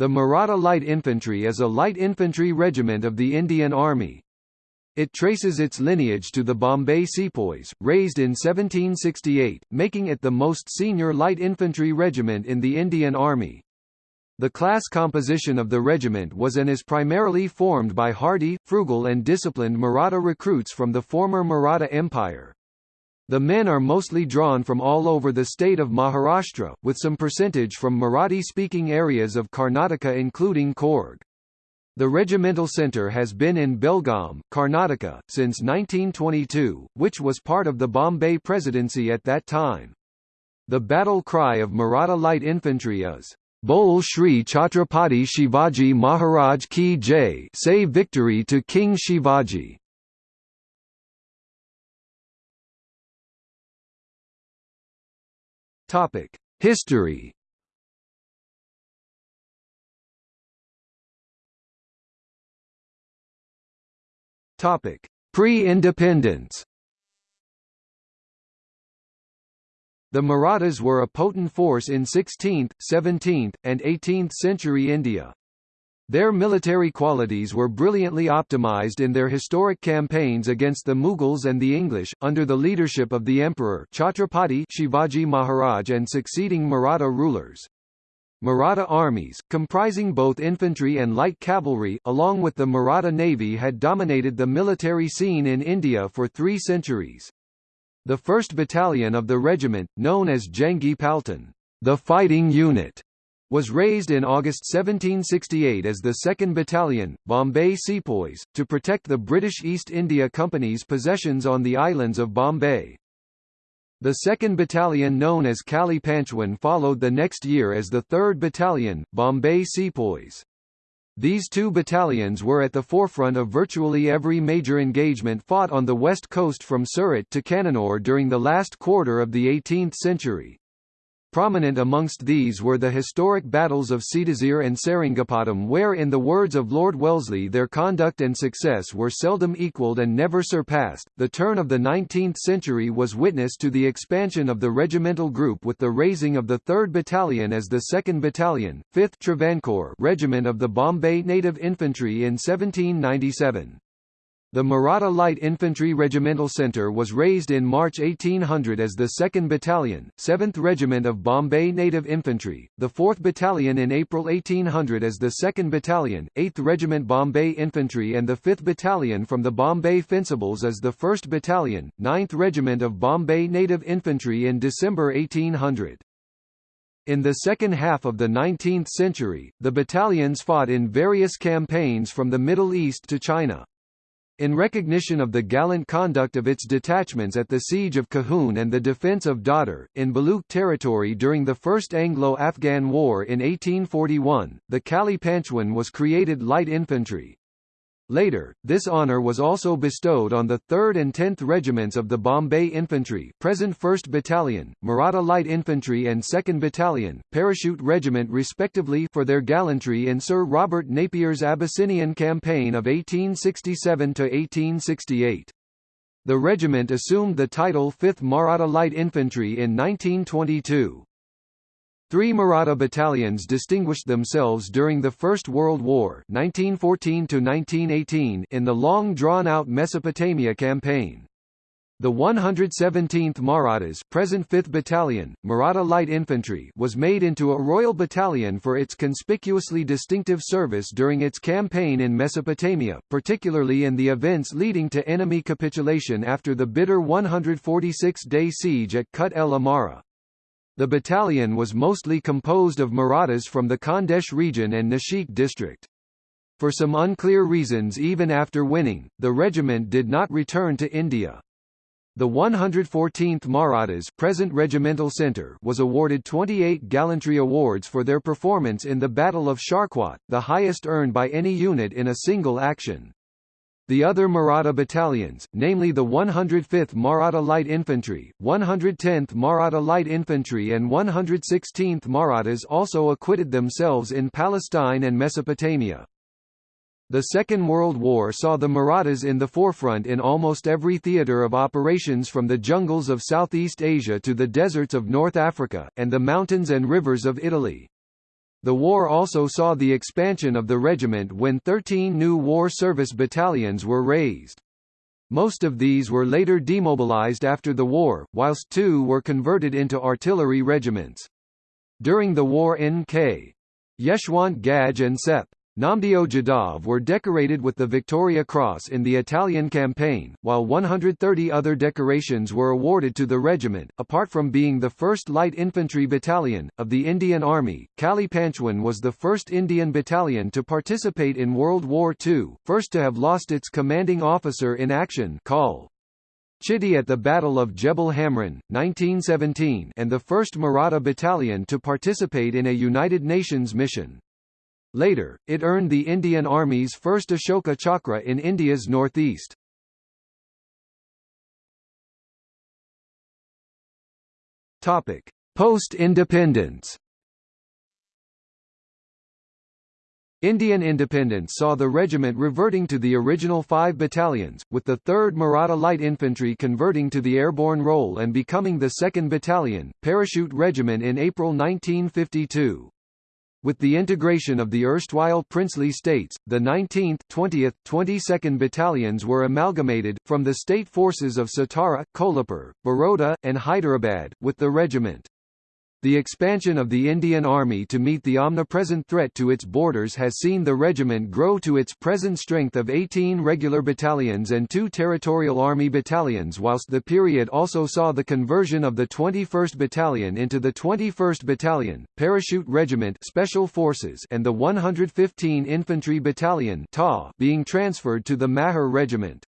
The Maratha Light Infantry is a light infantry regiment of the Indian Army. It traces its lineage to the Bombay Sepoys, raised in 1768, making it the most senior light infantry regiment in the Indian Army. The class composition of the regiment was and is primarily formed by hardy, frugal and disciplined Maratha recruits from the former Maratha Empire. The men are mostly drawn from all over the state of Maharashtra, with some percentage from Marathi-speaking areas of Karnataka including Coorg. The regimental centre has been in Belgaum, Karnataka, since 1922, which was part of the Bombay Presidency at that time. The battle cry of Maratha Light Infantry is, Bol Shri Chhatrapati Shivaji Maharaj Ki Jai say victory to King Shivaji. Topic: History. Topic: Pre-independence. The Marathas were a potent force in 16th, 17th, and 18th century India. Their military qualities were brilliantly optimized in their historic campaigns against the Mughals and the English, under the leadership of the Emperor Chhatrapati Shivaji Maharaj and succeeding Maratha rulers. Maratha armies, comprising both infantry and light cavalry, along with the Maratha navy had dominated the military scene in India for three centuries. The 1st Battalion of the regiment, known as Jangi Paltan, the fighting unit, was raised in August 1768 as the 2nd Battalion, Bombay Sepoys, to protect the British East India Company's possessions on the islands of Bombay. The 2nd Battalion known as Kali Panchwan followed the next year as the 3rd Battalion, Bombay Sepoys. These two battalions were at the forefront of virtually every major engagement fought on the west coast from Surat to Cannanore during the last quarter of the 18th century. Prominent amongst these were the historic battles of Seedaseer and Seringapatam where in the words of Lord Wellesley their conduct and success were seldom equalled and never surpassed. The turn of the 19th century was witness to the expansion of the regimental group with the raising of the 3rd Battalion as the 2nd Battalion, 5th Travancore Regiment of the Bombay Native Infantry in 1797. The Maratha Light Infantry Regimental Centre was raised in March 1800 as the 2nd Battalion, 7th Regiment of Bombay Native Infantry, the 4th Battalion in April 1800 as the 2nd Battalion, 8th Regiment Bombay Infantry and the 5th Battalion from the Bombay Fencibles as the 1st Battalion, 9th Regiment of Bombay Native Infantry in December 1800. In the second half of the 19th century, the battalions fought in various campaigns from the Middle East to China. In recognition of the gallant conduct of its detachments at the siege of Kahun and the defence of Dadar, in Baluch territory during the First Anglo-Afghan War in 1841, the Kali Panchwan was created light infantry. Later, this honour was also bestowed on the 3rd and 10th Regiments of the Bombay Infantry present 1st Battalion, Maratha Light Infantry and 2nd Battalion, Parachute Regiment respectively for their gallantry in Sir Robert Napier's Abyssinian Campaign of 1867–1868. The regiment assumed the title 5th Maratha Light Infantry in 1922. Three Maratha battalions distinguished themselves during the First World War 1914 in the long drawn-out Mesopotamia campaign. The 117th Marathas present 5th Battalion, Maratha Light Infantry was made into a Royal Battalion for its conspicuously distinctive service during its campaign in Mesopotamia, particularly in the events leading to enemy capitulation after the bitter 146-day siege at Kut el Amara. The battalion was mostly composed of Marathas from the Khandesh region and Nashik district. For some unclear reasons even after winning, the regiment did not return to India. The 114th Marathas present regimental center was awarded 28 gallantry awards for their performance in the Battle of Sharqat, the highest earned by any unit in a single action. The other Maratha battalions, namely the 105th Maratha Light Infantry, 110th Maratha Light Infantry and 116th Marathas also acquitted themselves in Palestine and Mesopotamia. The Second World War saw the Marathas in the forefront in almost every theatre of operations from the jungles of Southeast Asia to the deserts of North Africa, and the mountains and rivers of Italy. The war also saw the expansion of the regiment when 13 new war service battalions were raised. Most of these were later demobilized after the war, whilst two were converted into artillery regiments. During the war N.K. Yeshwant Ghadge and Sep. Namdeo Jadav were decorated with the Victoria Cross in the Italian campaign, while 130 other decorations were awarded to the regiment. Apart from being the first light infantry battalion of the Indian Army, Kali Panchwan was the first Indian battalion to participate in World War II, first to have lost its commanding officer in action, Col. Chitty at the Battle of Jebel Hamrin, 1917, and the first Maratha battalion to participate in a United Nations mission. Later, it earned the Indian Army's first Ashoka Chakra in India's northeast. Topic: Post-independence. Indian independence saw the regiment reverting to the original five battalions, with the 3rd Maratha Light Infantry converting to the airborne role and becoming the 2nd Battalion, Parachute Regiment in April 1952. With the integration of the erstwhile princely states, the 19th, 20th, 22nd battalions were amalgamated, from the state forces of Satara, Kolhapur, Baroda, and Hyderabad, with the regiment. The expansion of the Indian Army to meet the omnipresent threat to its borders has seen the regiment grow to its present strength of 18 regular battalions and two Territorial Army battalions whilst the period also saw the conversion of the 21st Battalion into the 21st Battalion, Parachute Regiment Special Forces and the 115 Infantry Battalion being transferred to the Mahar Regiment.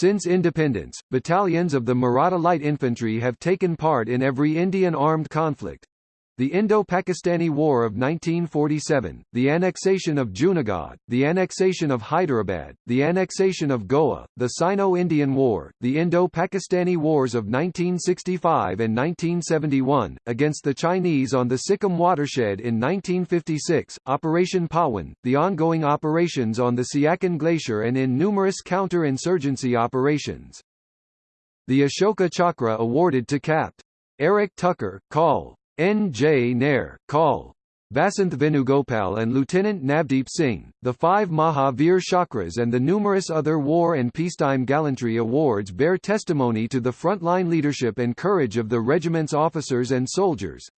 Since independence, battalions of the Maratha Light Infantry have taken part in every Indian armed conflict, the Indo-Pakistani War of 1947, the annexation of Junagadh, the annexation of Hyderabad, the annexation of Goa, the Sino-Indian War, the Indo-Pakistani Wars of 1965 and 1971, against the Chinese on the Sikkim watershed in 1956, Operation Pawan, the ongoing operations on the Siachen Glacier and in numerous counter-insurgency operations. The Ashoka Chakra awarded to Capt. Eric Tucker, Col. N. J. Nair, Col. Vasanth Venugopal and Lieutenant Navdeep Singh, the five Mahavir Chakras and the numerous other war and peacetime gallantry awards bear testimony to the frontline leadership and courage of the regiment's officers and soldiers.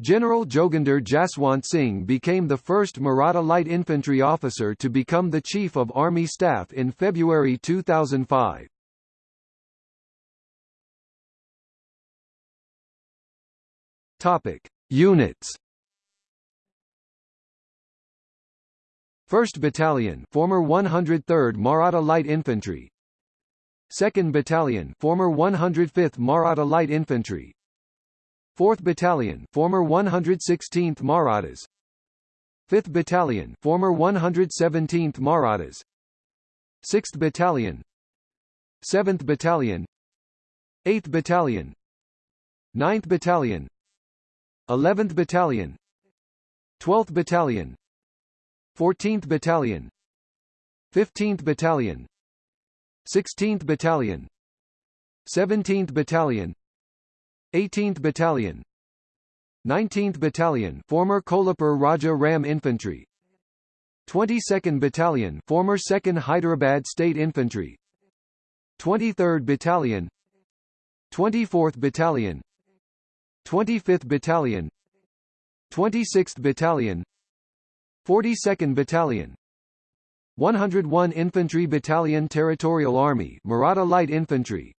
General Joginder Jaswant Singh became the first Maratha Light Infantry officer to become the Chief of Army Staff in February 2005. Topic: Units. 1st Battalion, former 103rd Maratha Light Infantry. 2nd Battalion, former 105th Maratha Light Infantry. 4th Battalion, former 116th Marathas. 5th Battalion, former 117th Marathas. 6th Battalion, 7th Battalion, 8th Battalion, 9th Battalion, 11th Battalion 12th Battalion 14th Battalion 15th Battalion 16th Battalion 17th Battalion 18th Battalion 19th Battalion former Kolhapur Raja Ram Infantry 22nd Battalion former 2nd Hyderabad State Infantry 23rd Battalion 24th Battalion 25th Battalion 26th Battalion 42nd Battalion 101 Infantry Battalion Territorial Army Maratha Light Infantry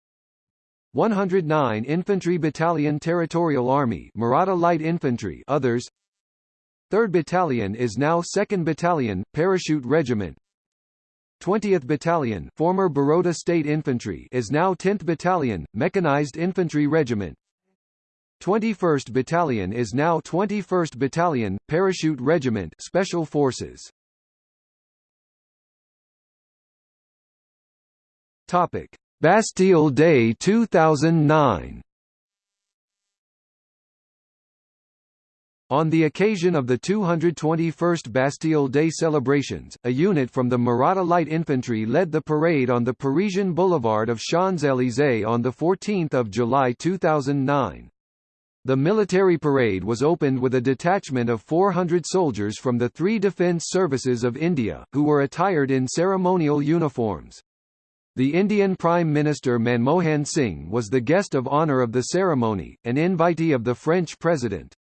109 Infantry Battalion Territorial Army Maratha Light Infantry others. 3rd Battalion is now 2nd Battalion Parachute Regiment. 20th Battalion former Baroda State Infantry is now 10th Battalion Mechanized Infantry Regiment 21st Battalion is now 21st Battalion, Parachute Regiment Special Forces. Topic: Bastille Day 2009. On the occasion of the 221st Bastille Day celebrations, a unit from the Maratha Light Infantry led the parade on the Parisian boulevard of Champs-Élysées on 14 July 2009. The military parade was opened with a detachment of 400 soldiers from the three defence services of India, who were attired in ceremonial uniforms. The Indian Prime Minister Manmohan Singh was the guest of honour of the ceremony, an invitee of the French President.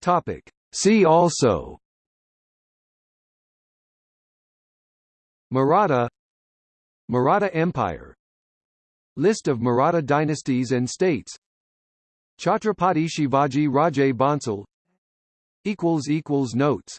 Topic. See also Maratha Maratha Empire List of Maratha dynasties and states. Chhatrapati Shivaji Raje Bhonsle Notes